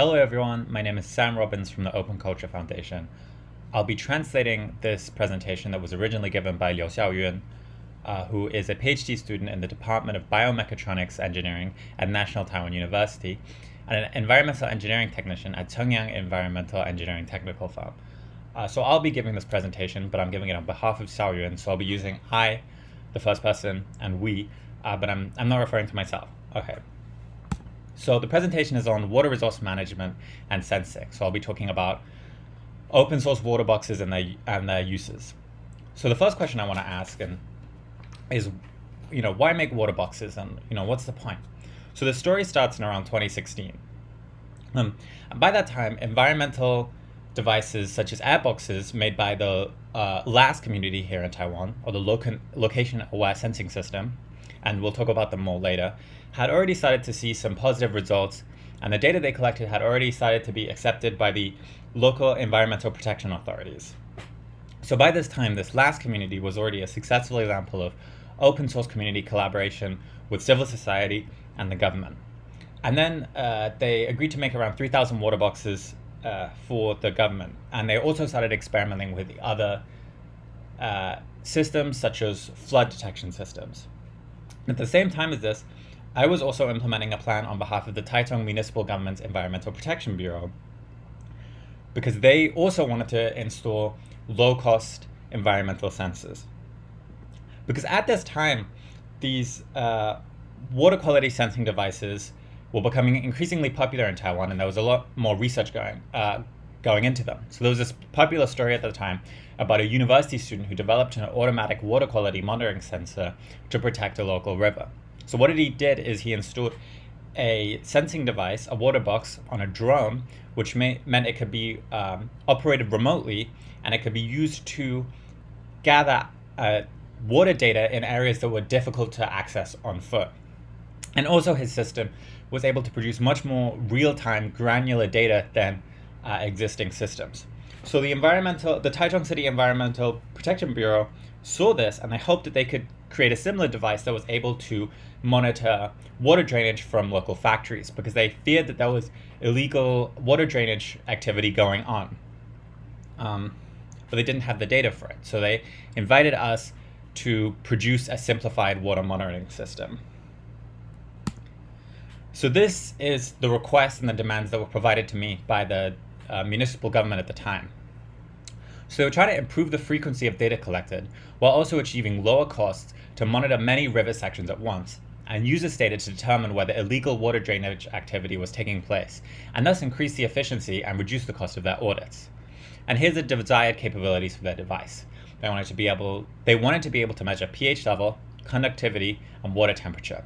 Hello everyone, my name is Sam Robbins from the Open Culture Foundation. I'll be translating this presentation that was originally given by Liu Xiaoyun, uh, who is a PhD student in the Department of Biomechatronics Engineering at National Taiwan University and an environmental engineering technician at Chengyang Environmental Engineering Technical Firm. Uh, so I'll be giving this presentation, but I'm giving it on behalf of Xiaoyun, so I'll be using I, the first person, and we, uh, but I'm, I'm not referring to myself. Okay. So the presentation is on water resource management and sensing. So I'll be talking about open source water boxes and their, and their uses. So the first question I want to ask and is, you know, why make water boxes and, you know, what's the point? So the story starts in around 2016. Um, by that time, environmental devices such as air boxes made by the uh, community here in Taiwan, or the loca location aware sensing system, and we'll talk about them more later, had already started to see some positive results, and the data they collected had already started to be accepted by the local environmental protection authorities. So by this time, this LASS community was already a successful example of open source community collaboration with civil society and the government. And then uh, they agreed to make around 3,000 water boxes uh, for the government. And they also started experimenting with other uh, systems such as flood detection systems. At the same time as this, I was also implementing a plan on behalf of the Taichung Municipal Government's Environmental Protection Bureau because they also wanted to install low-cost environmental sensors. Because at this time, these uh, water quality sensing devices were becoming increasingly popular in Taiwan, and there was a lot more research going uh, going into them. So there was this popular story at the time about a university student who developed an automatic water quality monitoring sensor to protect a local river. So what he did is he installed a sensing device, a water box, on a drone, which may, meant it could be um, operated remotely and it could be used to gather uh, water data in areas that were difficult to access on foot. And also his system was able to produce much more real-time granular data than uh, existing systems. So the environmental, the Taichung City Environmental Protection Bureau saw this and they hoped that they could create a similar device that was able to monitor water drainage from local factories because they feared that there was illegal water drainage activity going on. Um, but they didn't have the data for it. So they invited us to produce a simplified water monitoring system. So this is the requests and the demands that were provided to me by the uh, municipal government at the time. So they were trying to improve the frequency of data collected while also achieving lower costs to monitor many river sections at once and use this data to determine whether illegal water drainage activity was taking place and thus increase the efficiency and reduce the cost of their audits. And here's the desired capabilities for their device. They wanted to be able, they wanted to be able to measure pH level, conductivity, and water temperature.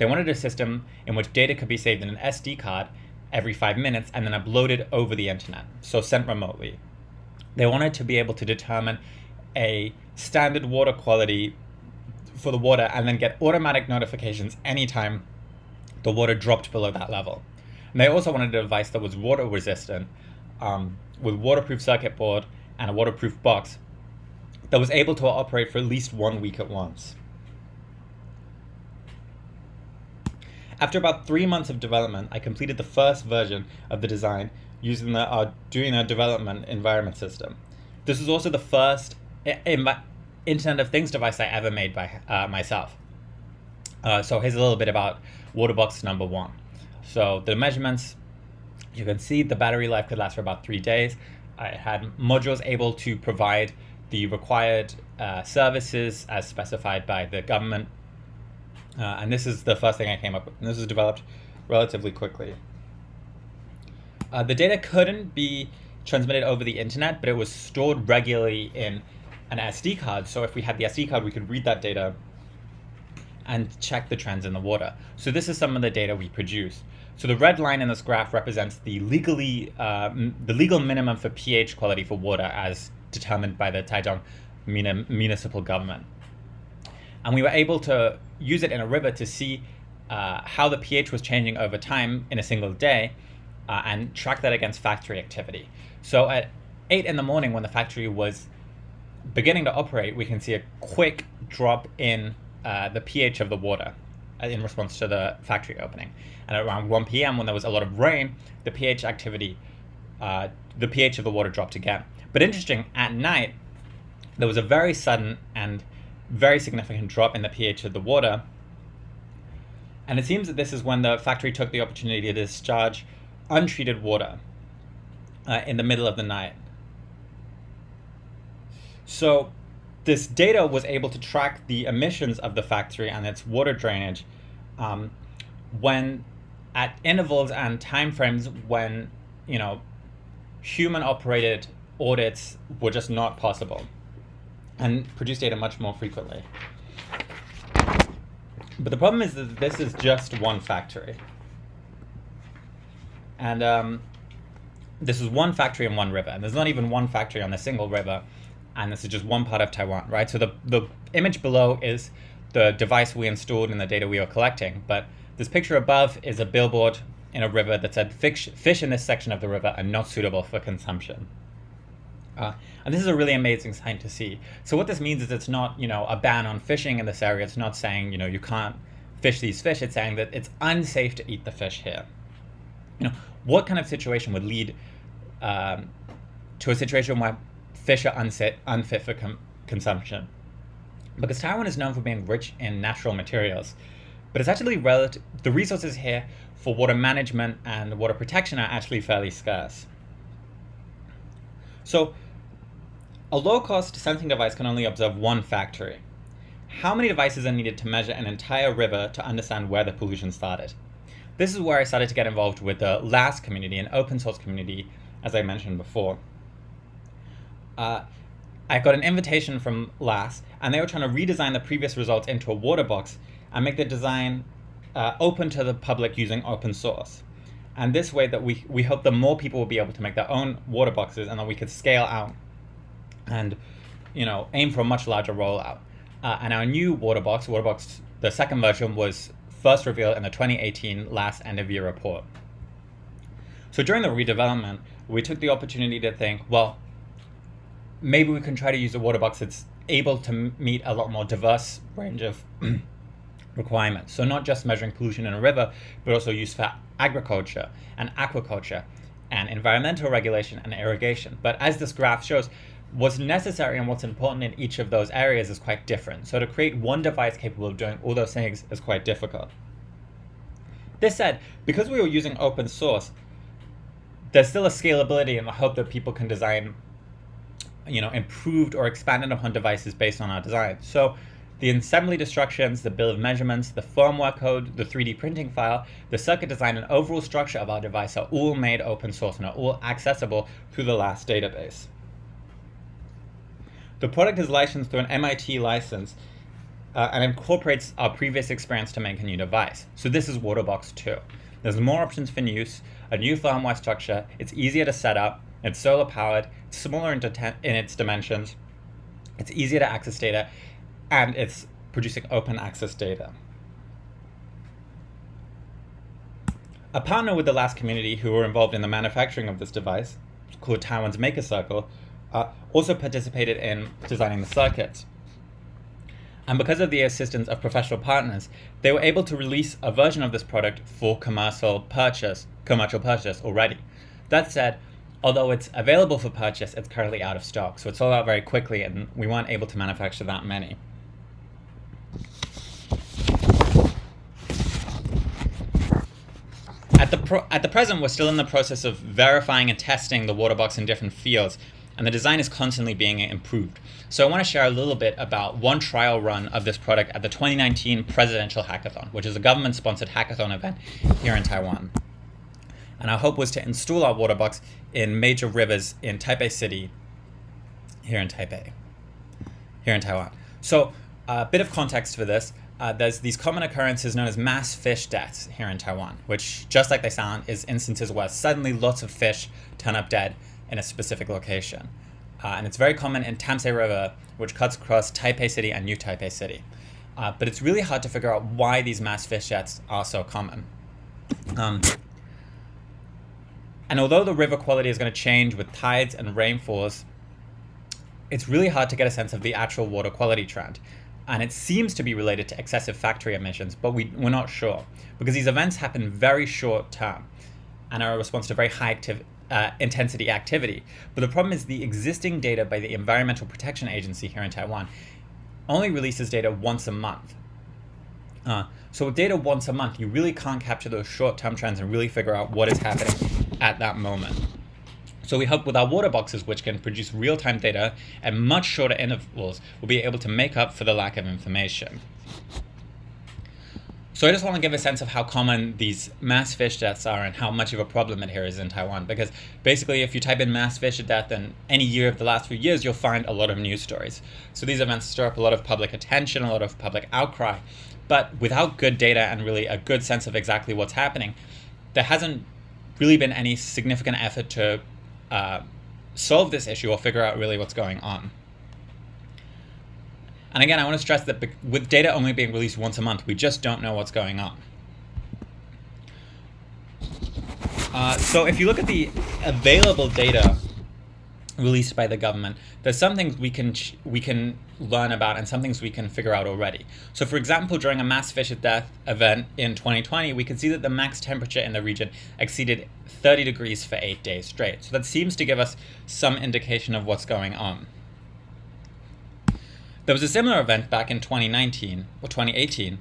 They wanted a system in which data could be saved in an SD card every five minutes and then uploaded over the internet, so sent remotely. They wanted to be able to determine a standard water quality for the water and then get automatic notifications anytime the water dropped below that level. And they also wanted a device that was water resistant um, with waterproof circuit board and a waterproof box that was able to operate for at least one week at once. After about three months of development, I completed the first version of the design using the Arduino development environment system. This is also the first Internet of Things device I ever made by uh, myself. Uh, so here's a little bit about Waterbox number one. So the measurements, you can see the battery life could last for about three days. I had modules able to provide the required uh, services as specified by the government. Uh, and this is the first thing I came up with. And this was developed relatively quickly. Uh, the data couldn't be transmitted over the internet, but it was stored regularly in an SD card. So if we had the SD card, we could read that data and check the trends in the water. So this is some of the data we produce. So the red line in this graph represents the legally uh, the legal minimum for pH quality for water as determined by the Taichung municipal government. And we were able to use it in a river to see uh, how the pH was changing over time in a single day uh, and track that against factory activity. So at 8 in the morning when the factory was beginning to operate, we can see a quick drop in uh, the pH of the water. uh, in response to the factory opening. And around 1 p.m., when there was a lot of rain, the pH activity, uh, the pH of the water dropped again. But interesting, at night, there was a very sudden and very significant drop in the pH of the water. And it seems that this is when the factory took the opportunity to discharge untreated water uh, in the middle of the night. So this data was able to track the emissions of the factory and its water drainage um, when at intervals and timeframes when you know human operated audits were just not possible and produce data much more frequently. But the problem is that this is just one factory. And um, this is one factory in one river. And there's not even one factory on a single river. And this is just one part of Taiwan, right? So the, the image below is the device we installed and the data we are collecting. But this picture above is a billboard in a river that said fish, fish in this section of the river are not suitable for consumption. Uh, and this is a really amazing sign to see. So what this means is it's not, you know, a ban on fishing in this area. It's not saying, you know, you can't fish these fish. It's saying that it's unsafe to eat the fish here. You know, what kind of situation would lead um, to a situation where fish are unfit, unfit for consumption? Because Taiwan is known for being rich in natural materials, but it's actually relative, the resources here for water management and water protection are actually fairly scarce. So a low-cost sensing device can only observe one factory. How many devices are needed to measure an entire river to understand where the pollution started? This is where I started to get involved with the LASS community, an open source community, as I mentioned before. Uh, I got an invitation from LASS, and they were trying to redesign the previous results into a water box and make the design uh, open to the public using open source. And this way that we, we hope that more people will be able to make their own water boxes and that we could scale out and you know aim for a much larger rollout. Uh, and our new water Waterbox, Waterbox, the second version was first revealed in the 2018 LASS end of year report. So during the redevelopment, we took the opportunity to think, well, maybe we can try to use a Waterbox that's able to meet a lot more diverse range of requirements. So not just measuring pollution in a river, but also use for agriculture and aquaculture and environmental regulation and irrigation. But as this graph shows, what's necessary and what's important in each of those areas is quite different. So to create one device capable of doing all those things is quite difficult. This said, because we were using open source, there's still a scalability in the hope that people can design you know, improved or expanded upon devices based on our design. So the assembly instructions, the bill of measurements, the firmware code, the 3D printing file, the circuit design, and overall structure of our device are all made open source and are all accessible through the LASS database. The product is licensed through an MIT license uh, and incorporates our previous experience to make a new device. So this is Waterbox 2. There's more options for use, a new firmware structure, it's easier to set up, it's solar powered, it's smaller in, in its dimensions, it's easier to access data, and it's producing open access data. A partner with the LASS community who were involved in the manufacturing of this device, called Taiwan's Maker Circle, uh, also participated in designing the circuit. And because of the assistance of professional partners, they were able to release a version of this product for commercial purchase, commercial purchase already. That said, although it's available for purchase, it's currently out of stock. So it sold out very quickly and we weren't able to manufacture that many. At the, at the present, we're still in the process of verifying and testing the water box in different fields and the design is constantly being improved. So I want to share a little bit about one trial run of this product at the 2019 Presidential Hackathon, which is a government-sponsored hackathon event here in Taiwan. And our hope was to install our water box in major rivers in Taipei City, here in Taipei, here in Taiwan. So a bit of context for this. Uh, there's these common occurrences known as mass fish deaths here in Taiwan, which, just like they sound, is instances where suddenly lots of fish turn up dead in a specific location. Uh, and it's very common in Tamsui River, which cuts across Taipei City and New Taipei City. Uh, but it's really hard to figure out why these mass fish deaths are so common. Um, and although the river quality is going to change with tides and rainfalls, it's really hard to get a sense of the actual water quality trend. and it seems to be related to excessive factory emissions, but we, we're not sure because these events happen very short term and are a response to very high active, uh, intensity activity. But the problem is the existing data by the Environmental Protection Agency here in Taiwan only releases data once a month. Uh, so with data once a month, you really can't capture those short-term trends and really figure out what is happening at that moment. So we hope with our water boxes, which can produce real-time data at much shorter intervals, we'll be able to make up for the lack of information. So I just want to give a sense of how common these mass fish deaths are and how much of a problem it here is in Taiwan. Because basically, if you type in mass fish death in any year of the last few years, you'll find a lot of news stories. So these events stir up a lot of public attention, a lot of public outcry. But without good data and really a good sense of exactly what's happening, there hasn't really been any significant effort to uh, solve this issue or figure out really what's going on. And again, I want to stress that with data only being released once a month, we just don't know what's going on. Uh, so if you look at the available data released by the government, there's some things we can we can learn about and some things we can figure out already. So for example, during a mass fish death event in 2020, we could see that the max temperature in the region exceeded 30 degrees for eight days straight. So that seems to give us some indication of what's going on. There was a similar event back in 2019 or 2018,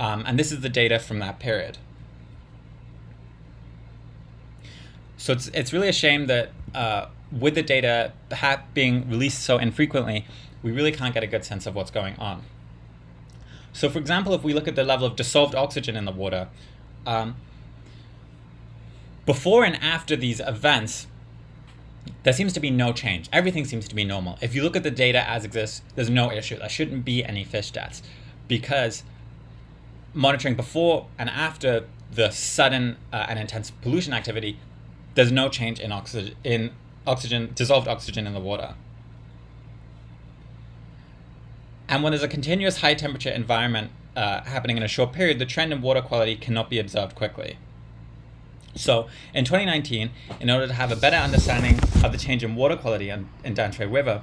um, and this is the data from that period. So it's, it's really a shame that uh, with the data being released so infrequently, we really can't get a good sense of what's going on. So for example, if we look at the level of dissolved oxygen in the water, um, before and after these events, there seems to be no change. Everything seems to be normal. If you look at the data as exists, there's no issue. There shouldn't be any fish deaths because monitoring before and after the sudden uh, and intense pollution activity, there's no change in oxygen, in oxygen, dissolved oxygen in the water. And when there's a continuous high temperature environment uh, happening in a short period, the trend in water quality cannot be observed quickly. So in 2019, in order to have a better understanding of the change in water quality in, in Danshui River,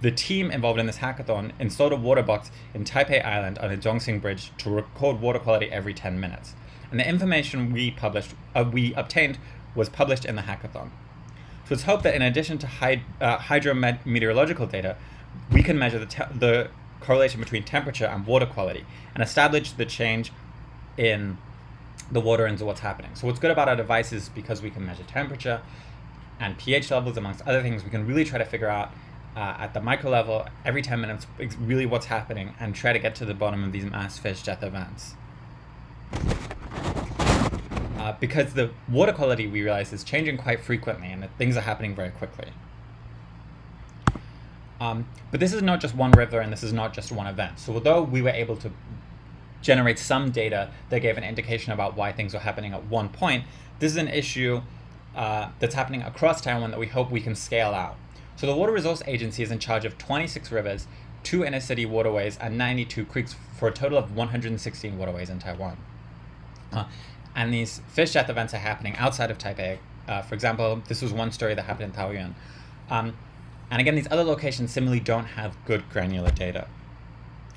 the team involved in this hackathon installed a water box in Taipei Island on the Zhongxing Bridge to record water quality every 10 minutes. And the information we published, uh, we obtained was published in the hackathon. So it's hoped that in addition to hyd uh, hydrometeorological data, we can measure the, the correlation between temperature and water quality and establish the change in the water into what's happening. So what's good about our device is because we can measure temperature and pH levels amongst other things, we can really try to figure out uh, at the micro level every 10 minutes really what's happening and try to get to the bottom of these mass fish death events. Uh, because the water quality we realize is changing quite frequently and things are happening very quickly. Um, but this is not just one river and this is not just one event. So although we were able to generate some data that gave an indication about why things were happening at one point, this is an issue uh, that's happening across Taiwan that we hope we can scale out. So the Water Resource Agency is in charge of 26 rivers, two inner city waterways, and 92 creeks for a total of 116 waterways in Taiwan. Uh, and these fish death events are happening outside of Taipei. Uh, for example, this was one story that happened in Taoyuan. Um, and again, these other locations similarly don't have good granular data.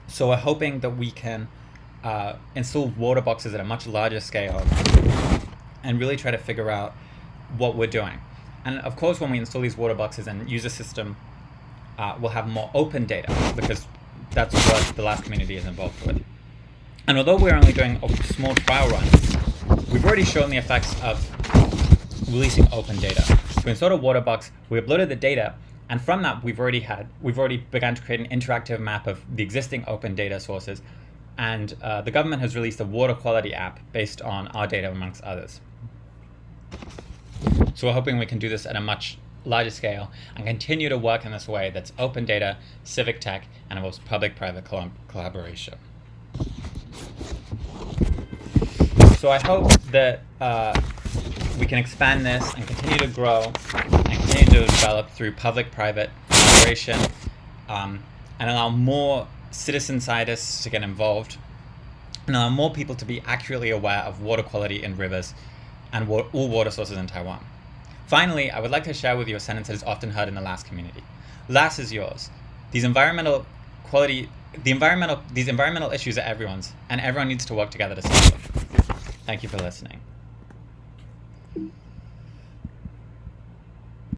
So we're hoping that we can uh, install water boxes at a much larger scale and really try to figure out what we're doing. And of course, when we install these water boxes and use a system, uh, we'll have more open data because that's what the LASS community is involved with. And although we're only doing a small trial run, we've already shown the effects of releasing open data. We installed a water box, we uploaded the data, and from that we've already had, we've already begun to create an interactive map of the existing open data sources and uh, the government has released a water quality app based on our data amongst others. So we're hoping we can do this at a much larger scale and continue to work in this way that's open data, civic tech, and involves public-private collaboration. So I hope that uh, we can expand this and continue to grow and continue to develop through public-private collaboration um, and allow more citizen scientists to get involved, and allow more people to be accurately aware of water quality in rivers and wa all water sources in Taiwan. Finally, I would like to share with you a sentence that is often heard in the LASS community. LASS is yours. These environmental quality the environmental these environmental issues are everyone's, and everyone needs to work together to solve them. Thank you for listening.